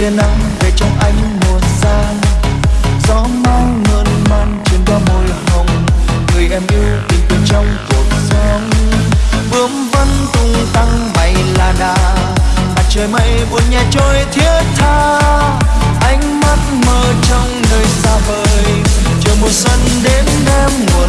tia nắng về trong ánh mùa sang. Gió mang mơn man trên đóa môi hồng, người em yêu tình từ trong cuộc sống. Bướm vẫn tung tăng bay là đà, mặt trời mây buồn nhẹ trôi thiết tha. Ánh mắt mơ trong nơi xa vời, chờ mùa xuân đến đem nguồn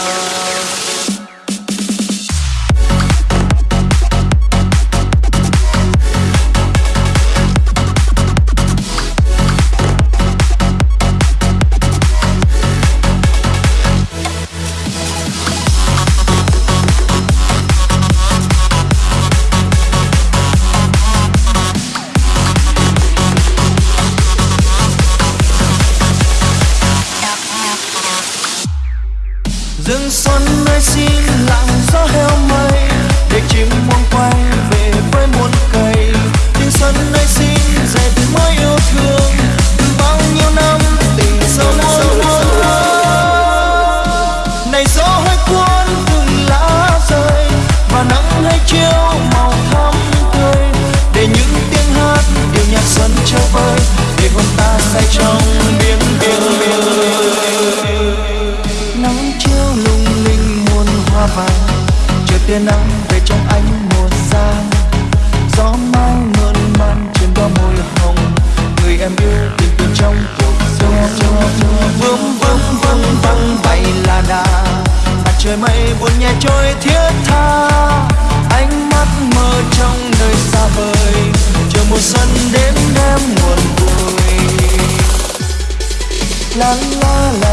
rừng xuân nơi xin lặng gió heo mây, để chim muôn quay về với muôn tia nắng về trong ánh mùa giang gió mau mơn man trên qua môi hồng. Người em yêu tình từ trong cuộc sống. Vương vương vương văng bay là đà. Mặt trời mây buồn nhẹ trôi thiết tha. Ánh mắt mơ trong nơi xa vời. Chờ mùa xuân đến em nguồn vui. La la la